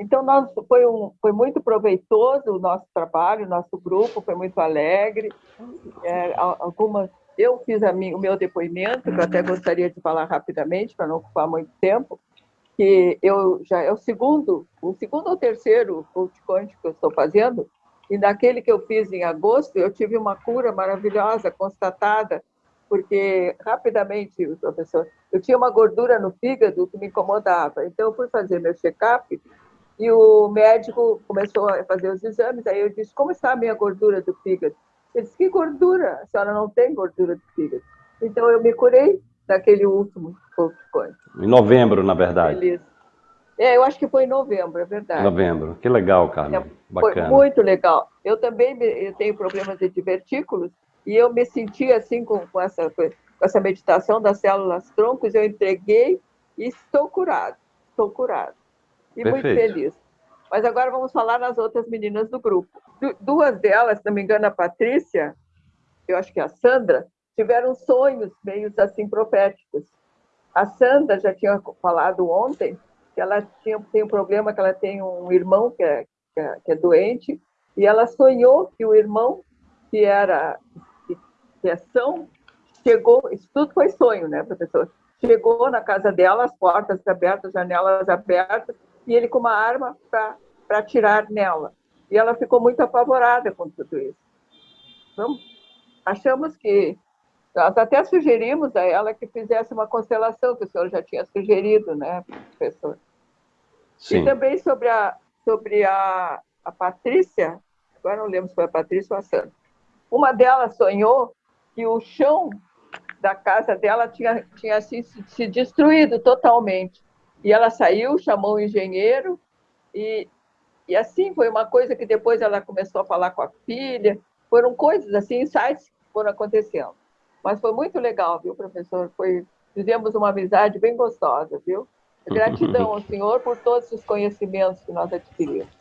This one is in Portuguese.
Então, nós, foi, um, foi muito proveitoso o nosso trabalho, o nosso grupo foi muito alegre. É, algumas, eu fiz minha, o meu depoimento, que eu até gostaria de falar rapidamente, para não ocupar muito tempo, que eu já é o segundo, o segundo ou terceiro quântico que eu estou fazendo, e naquele que eu fiz em agosto, eu tive uma cura maravilhosa, constatada, porque rapidamente, professor, eu tinha uma gordura no fígado que me incomodava. Então, eu fui fazer meu check-up e o médico começou a fazer os exames. Aí eu disse: Como está a minha gordura do fígado? Ele disse: Que gordura? A senhora não tem gordura do fígado. Então, eu me curei daquele último coisa. Em novembro, na verdade. Feliz. É, eu acho que foi em novembro, é verdade. Novembro. Que legal, Carmen. É, Bacana. Foi muito legal. Eu também eu tenho problemas de divertículos e eu me senti assim com, com, essa, com essa meditação das células troncos, eu entreguei e estou curado, estou curado. E Perfeito. muito feliz. Mas agora vamos falar nas outras meninas do grupo. Du duas delas, se não me engano, a Patrícia, eu acho que a Sandra, tiveram sonhos meio assim proféticos. A Sandra já tinha falado ontem que ela tinha, tem um problema, que ela tem um irmão que é, que é, que é doente, e ela sonhou que o irmão, que era criação, chegou, isso tudo foi sonho, né, professor? Chegou na casa dela, as portas abertas, janelas abertas, e ele com uma arma para atirar nela. E ela ficou muito apavorada com tudo isso. Então, achamos que nós até sugerimos a ela que fizesse uma constelação, que o senhor já tinha sugerido, né, professor? Sim. E também sobre a, sobre a, a Patrícia, agora não lembro se foi a Patrícia ou a Sandra, uma delas sonhou que o chão da casa dela tinha, tinha se, se destruído totalmente. E ela saiu, chamou o engenheiro, e, e assim foi uma coisa que depois ela começou a falar com a filha. Foram coisas assim, insights que foram acontecendo. Mas foi muito legal, viu, professor? Foi, fizemos uma amizade bem gostosa, viu? Gratidão ao senhor por todos os conhecimentos que nós adquirimos.